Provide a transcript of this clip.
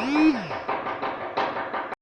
Mm-hmm.